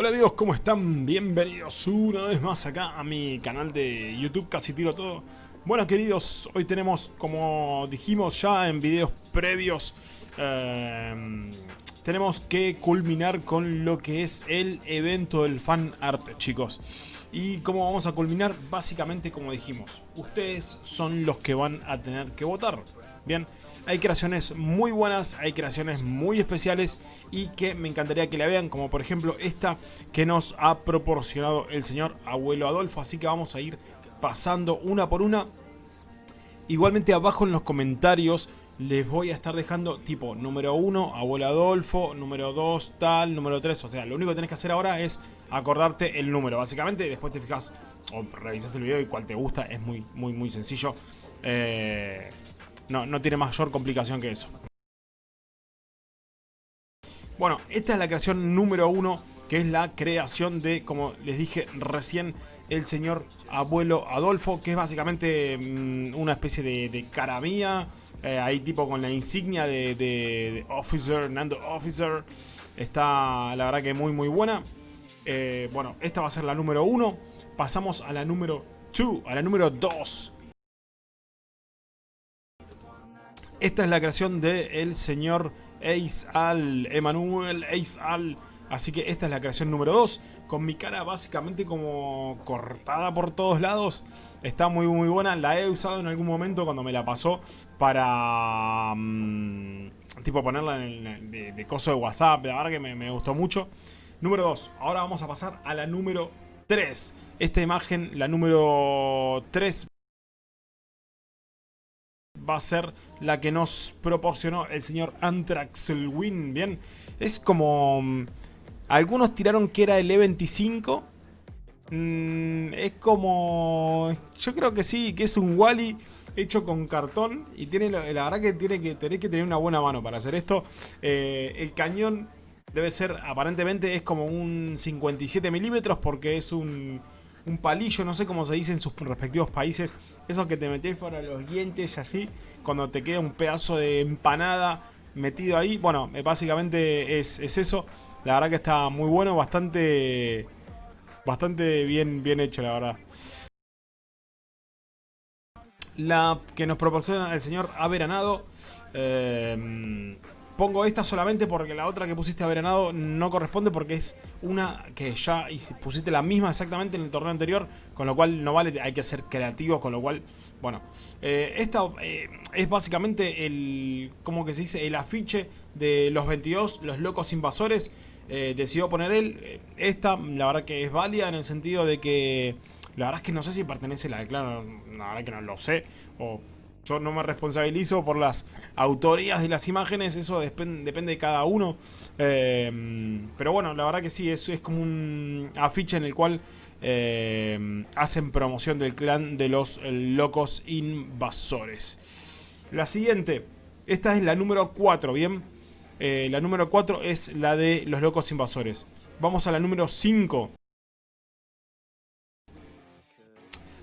Hola amigos, ¿cómo están? Bienvenidos una vez más acá a mi canal de YouTube, casi tiro todo. Bueno queridos, hoy tenemos, como dijimos ya en videos previos, eh, tenemos que culminar con lo que es el evento del fan art, chicos. ¿Y cómo vamos a culminar? Básicamente como dijimos, ustedes son los que van a tener que votar. Hay creaciones muy buenas, hay creaciones muy especiales y que me encantaría que la vean, como por ejemplo esta que nos ha proporcionado el señor Abuelo Adolfo. Así que vamos a ir pasando una por una. Igualmente abajo en los comentarios les voy a estar dejando tipo número 1, Abuelo Adolfo, número 2, tal, número 3. O sea, lo único que tenés que hacer ahora es acordarte el número. Básicamente, después te fijas o revisas el video y cuál te gusta. Es muy, muy, muy sencillo. Eh, no, no tiene mayor complicación que eso. Bueno, esta es la creación número uno, que es la creación de, como les dije recién, el señor abuelo Adolfo, que es básicamente mm, una especie de, de cara mía, eh, ahí tipo con la insignia de, Officer, Nando Officer, está la verdad que muy muy buena. Eh, bueno, esta va a ser la número uno, pasamos a la número 2, a la número 2, Esta es la creación del el señor Ace Al, Emanuel Ace Al. Así que esta es la creación número 2, con mi cara básicamente como cortada por todos lados. Está muy muy buena, la he usado en algún momento cuando me la pasó para... Mm, tipo ponerla en de, coso de WhatsApp, la verdad que me, me gustó mucho. Número 2, ahora vamos a pasar a la número 3. Esta imagen, la número 3, va a ser la que nos proporcionó el señor Antraxelwin, ¿bien? Es como... Mm, algunos tiraron que era el E25. Mm, es como... Yo creo que sí, que es un Wally hecho con cartón. Y tiene la verdad que tiene que tener que tener una buena mano para hacer esto. Eh, el cañón debe ser, aparentemente es como un 57 milímetros porque es un un palillo, no sé cómo se dice en sus respectivos países, eso que te metes para los dientes allí, cuando te queda un pedazo de empanada metido ahí, bueno, eh, básicamente es, eso, la verdad que está muy bueno, bastante, bastante bien, bien hecho la verdad. La que nos proporciona el señor Averanado, eh, Pongo esta solamente porque la otra que pusiste a veranado no corresponde porque es una que ya pusiste la misma exactamente en el torneo anterior, con lo cual no vale, hay que ser creativo, con lo cual, bueno, eh, esta eh, es básicamente el, ¿cómo que se dice? El afiche de los 22, los locos invasores, eh, decidió poner él, esta la verdad que es válida en el sentido de que, la verdad es que no sé si pertenece a la de claro, la verdad que no lo sé, o yo no me responsabilizo por las autorías de las imágenes, eso depende de cada uno. Eh, pero bueno, la verdad que sí, es, es como un afiche en el cual eh, hacen promoción del clan de los locos invasores. La siguiente, esta es la número 4, ¿bien? Eh, la número 4 es la de los locos invasores. Vamos a la número 5.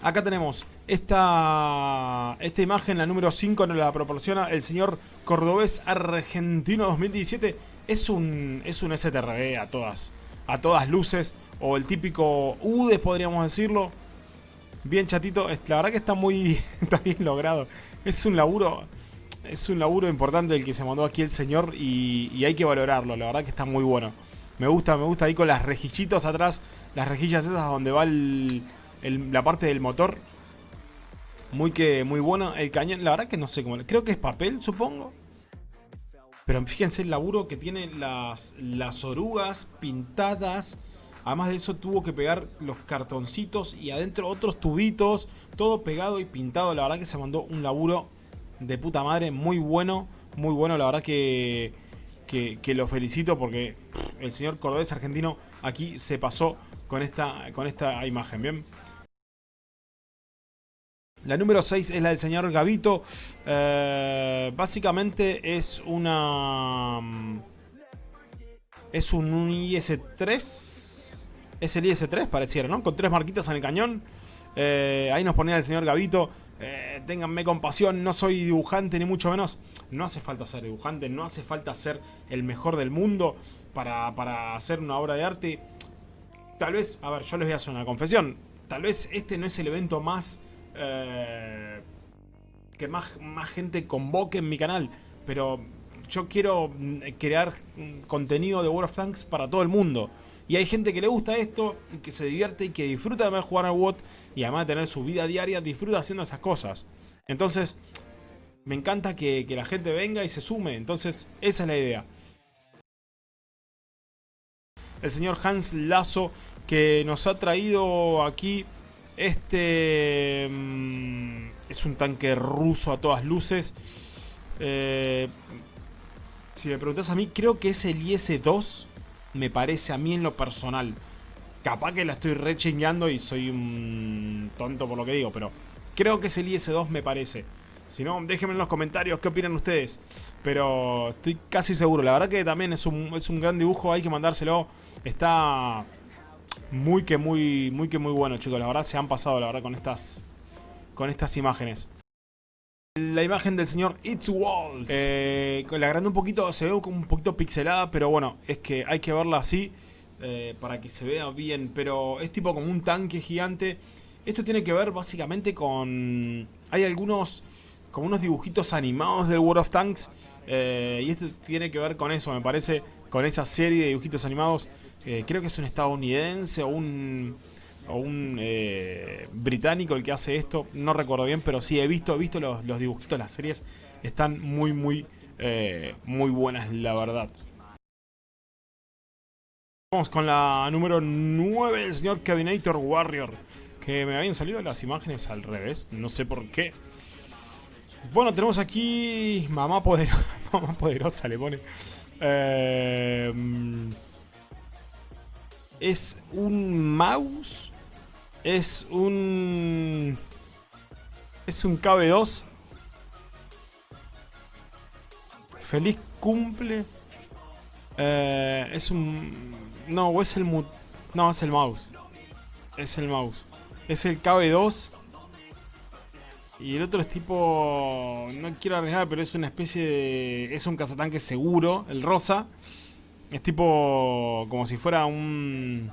Acá tenemos esta, esta imagen, la número 5 nos la proporciona el señor Cordobés Argentino 2017. Es un, es un STRB a todas, a todas luces, o el típico UDES podríamos decirlo. Bien chatito, la verdad que está muy está bien logrado. Es un laburo, es un laburo importante el que se mandó aquí el señor y, hay que valorarlo, la verdad que está muy bueno. Me gusta, me gusta ahí con las rejillitos atrás, las rejillas esas donde va el la parte del motor. Muy que muy buena. El cañón, la verdad que no sé cómo. Creo que es papel, supongo. Pero fíjense el laburo que tiene las, las orugas pintadas. Además de eso tuvo que pegar los cartoncitos y adentro otros tubitos. Todo pegado y pintado. La verdad que se mandó un laburo de puta madre. Muy bueno. Muy bueno. La verdad que, que, que lo felicito porque el señor Cordobés argentino aquí se pasó con esta, con esta imagen. Bien. La número 6 es la del señor Gavito. Eh, básicamente es una... Mm, es un IS-3. Es el IS-3 pareciera, ¿no? Con tres marquitas en el cañón. Eh, ahí nos ponía el señor Gavito. Eh, ténganme compasión, no soy dibujante ni mucho menos. No hace falta ser dibujante, no hace falta ser el mejor del mundo para, para hacer una obra de arte tal vez, a ver, yo les voy a hacer una confesión. Tal vez este no es el evento más... Eh, que más, más gente convoque en mi canal. Pero yo quiero mm, crear contenido de World of Tanks para todo el mundo. Y hay gente que le gusta esto, que se divierte y que disfruta de jugar al WOT y además de tener su vida diaria, disfruta haciendo estas cosas. Entonces, me encanta que, que la gente venga y se sume. Entonces, esa es la idea. El señor Hans Lazo que nos ha traído aquí este... Mm, es un tanque ruso a todas luces. Eh, si me preguntas a mí, creo que es el IS-2. Me parece a mí en lo personal. Capaz que la estoy rechingueando y soy un tonto por lo que digo, pero creo que es el IS-2 me parece. Si no, déjenme en los comentarios qué opinan ustedes. Pero estoy casi seguro. La verdad que también es un, es un gran dibujo, hay que mandárselo. Está muy que muy, muy que muy bueno, chicos. La verdad se han pasado, la verdad, con estas, con estas imágenes. La imagen del señor It's Walls. Eh, la agrandé un poquito, se ve como un poquito pixelada, pero bueno, es que hay que verla así eh, para que se vea bien. Pero es tipo como un tanque gigante. Esto tiene que ver básicamente con... Hay algunos, como unos dibujitos animados del World of Tanks. Eh, y esto tiene que ver con eso, me parece, con esa serie de dibujitos animados. creo que es un estadounidense o un o un eh, británico el que hace esto, no recuerdo bien, pero sí he visto, he visto los, los dibujitos, las series están muy, muy, eh, muy buenas, la verdad. Vamos con la número 9 del señor Cabinator Warrior, que me habían salido las imágenes al revés, no sé por qué. Bueno, tenemos aquí Mamá Poderosa, Mamá Poderosa le pone. Eh, es un mouse es un... Es un KB2. Feliz cumple. Eh, es un... No, es el... No, es el mouse. Es el mouse. Es el KB2. Y el otro es tipo... No quiero arriesgar, pero es una especie de... Es un cazatanque seguro, el rosa. Es tipo... Como si fuera un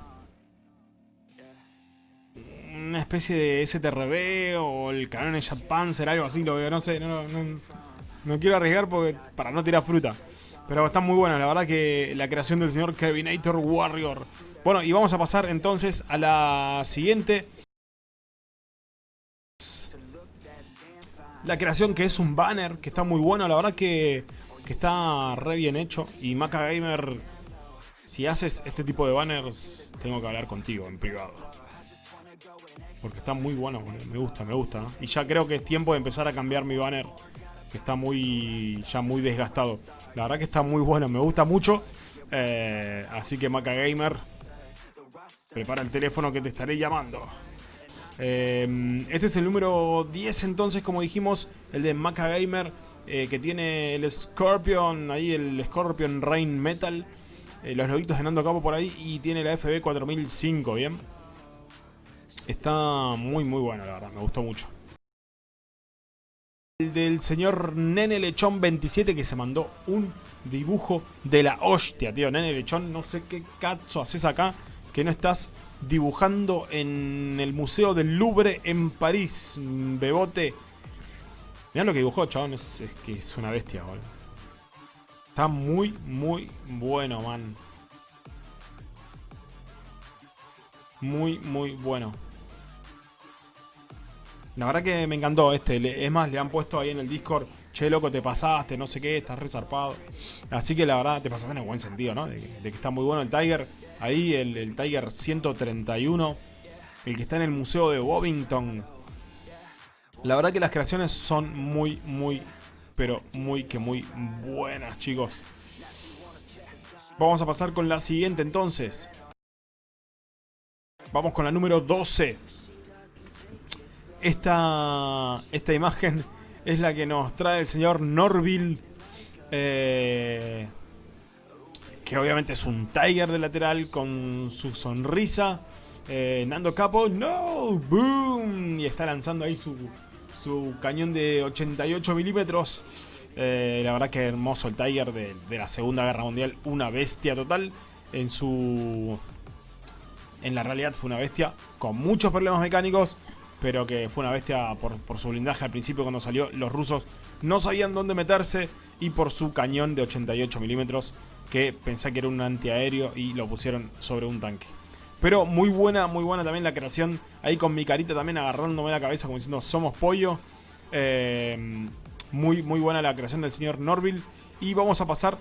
una especie de STRB o el canon de Jet Panzer, algo así, lo veo, no sé, no, no, quiero arriesgar porque, para no tirar fruta. Pero está muy buena, la verdad que la creación del señor Kevinator Warrior. Bueno, y vamos a pasar entonces a la siguiente. La creación que es un banner, que está muy bueno, la verdad que, que está re bien hecho. Y Maca Gamer, si haces este tipo de banners, tengo que hablar contigo en privado. Porque está muy bueno, me gusta, me gusta. Y ya creo que es tiempo de empezar a cambiar mi banner. Que está muy ya muy desgastado. La verdad que está muy bueno, me gusta mucho. Eh, así que Maca Gamer, prepara el teléfono que te estaré llamando. Eh, este es el número 10 entonces, como dijimos, el de Maca Gamer, eh, que tiene el Scorpion, ahí el Scorpion Rain Metal, los loguitos de Nando Capo por ahí, y tiene la FB 4005, ¿bien? Está muy muy bueno, la verdad, me gustó mucho. El del señor Nene Lechón 27 que se mandó un dibujo de la hostia, tío. Nene Lechón, no sé qué cazo haces acá que no estás dibujando en el Museo del Louvre en París, bebote. Mirá lo que dibujó, chabón, es, que es una bestia, boludo. Está muy, muy bueno, man. Muy, muy bueno. La verdad que me encantó este. Es más, le han puesto ahí en el Discord, che, loco, te pasaste, no sé qué, estás resarpado. Así que la verdad, te pasaste en el buen sentido, ¿no? De, que está muy bueno el Tiger. Ahí el, Tiger 131, el que está en el Museo de Bovington. La verdad que las creaciones son muy, muy, pero muy que muy buenas, chicos. Vamos a pasar con la siguiente entonces. Vamos con la número 12. Esta, esta imagen es la que nos trae el señor Norville. Eh, que obviamente es un Tiger de lateral con su sonrisa. Eh, Nando Capo, no, boom. Y está lanzando ahí su, su cañón de 88 milímetros. Eh, la verdad que hermoso el Tiger de, la Segunda Guerra Mundial. Una bestia total en su en la realidad fue una bestia con muchos problemas mecánicos, pero que fue una bestia por, por, su blindaje al principio cuando salió. Los rusos no sabían dónde meterse y por su cañón de 88 milímetros que pensé que era un antiaéreo y lo pusieron sobre un tanque. Pero muy buena, muy buena también la creación. Ahí con mi carita también agarrándome la cabeza como diciendo somos pollo. Eh, muy, muy buena la creación del señor Norville. Y vamos a pasar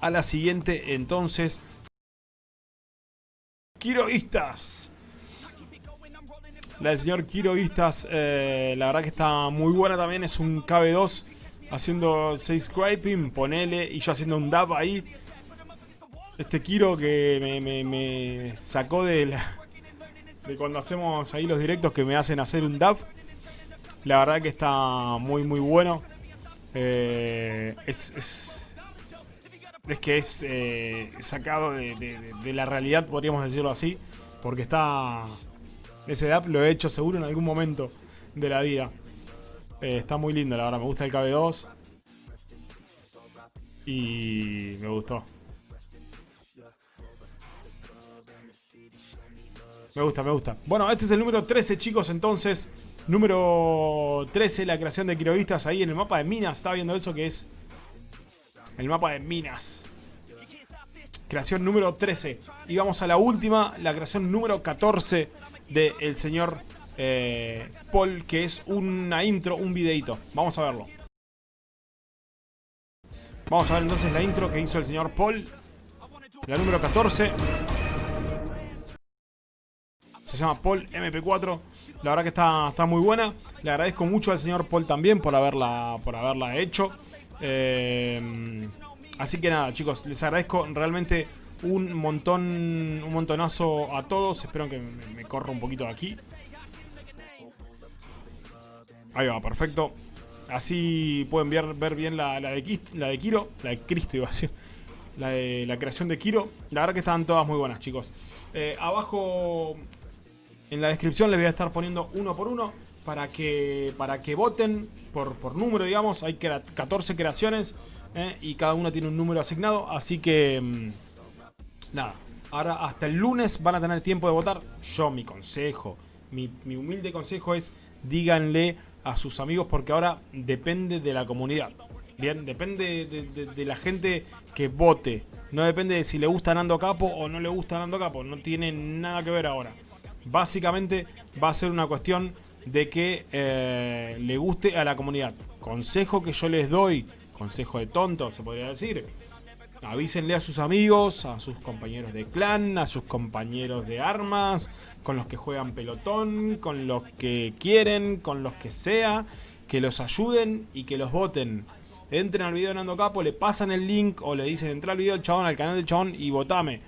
a la siguiente entonces. Quiroístas. La del señor Quiroístas, eh, la verdad que está muy buena también. Es un KB2 haciendo 6 scraping, ponele. Y yo haciendo un dab ahí. Este Kiro que me, sacó de, la, de cuando hacemos ahí los directos que me hacen hacer un dab. La verdad que está muy muy bueno. Eh, es, es, es, que es eh, sacado de, la realidad, podríamos decirlo así. Porque está... Ese dab lo he hecho seguro en algún momento de la vida. Eh, está muy lindo, la verdad. Me gusta el KB2. Y me gustó. Me gusta, me gusta. Bueno, este es el número 13, chicos, entonces. Número 13, la creación de quiroguistas ahí en el mapa de minas. Estaba viendo eso que es el mapa de minas. Creación número 13. Y vamos a la última, la creación número 14 del señor eh, Paul, que es una intro, un videito. Vamos a verlo. Vamos a ver entonces la intro que hizo el señor Paul. La número 14 se llama Paul MP4. La verdad que está, está muy buena. Le agradezco mucho al señor Paul también por haberla, por haberla hecho. Eh, así que nada, chicos, les agradezco realmente un montón, un montonazo a todos. Espero que me, corra un poquito de aquí. Ahí va, perfecto. Así pueden ver, bien la, de, la de Kiro, la de Cristo iba a. La, de, la creación de Kiro. La verdad que están todas muy buenas, chicos. Eh, abajo en la descripción les voy a estar poniendo uno por uno para que, para que voten por, por número, digamos. Hay 14 creaciones ¿eh? y cada una tiene un número asignado. Así que, mm, nada. Ahora hasta el lunes van a tener tiempo de votar. Yo, mi consejo, mi, humilde consejo es díganle a sus amigos porque ahora depende de la comunidad. Bien, depende de, la gente que vote. No depende de si le gusta Nando Capo o no le gusta Nando Capo. No tiene nada que ver ahora básicamente va a ser una cuestión de que eh, le guste a la comunidad. Consejo que yo les doy, consejo de tonto se podría decir, avísenle a sus amigos, a sus compañeros de clan, a sus compañeros de armas, con los que juegan pelotón, con los que quieren, con los que sea, que los ayuden y que los voten. Entren al video de Nando Capo, le pasan el link o le dicen entra al video del chabón, al canal del chabón y votame.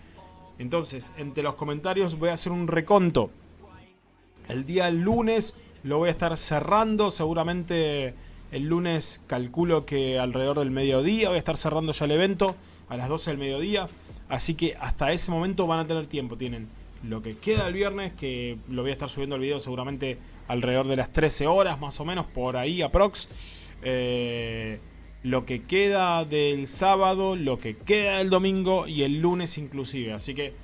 Entonces, entre los comentarios voy a hacer un reconto. El día lunes lo voy a estar cerrando, seguramente el lunes calculo que alrededor del mediodía voy a estar cerrando ya el evento, a las 12 del mediodía. Así que hasta ese momento van a tener tiempo, tienen lo que queda el viernes, que lo voy a estar subiendo el video seguramente alrededor de las 13 horas más o menos, por ahí aprox. Eh, lo que queda del sábado, lo que queda del domingo y el lunes inclusive. Así que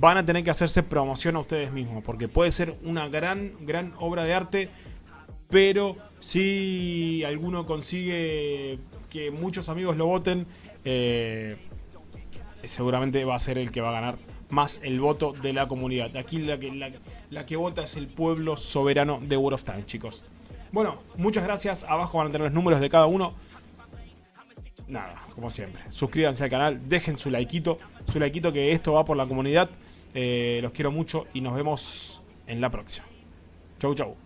van a tener que hacerse promoción a ustedes mismos, porque puede ser una gran, gran obra de arte, pero si alguno consigue que muchos amigos lo voten, eh, seguramente va a ser el que va a ganar más el voto de la comunidad. Aquí la que, la que vota es el pueblo soberano de World of Tanks, chicos. Bueno, muchas gracias. Abajo van a tener los números de cada uno. Nada, como siempre. Suscríbanse al canal, dejen su likeito. Su likeito que esto va por la comunidad. Eh, los quiero mucho y nos vemos en la próxima. Chau, chau.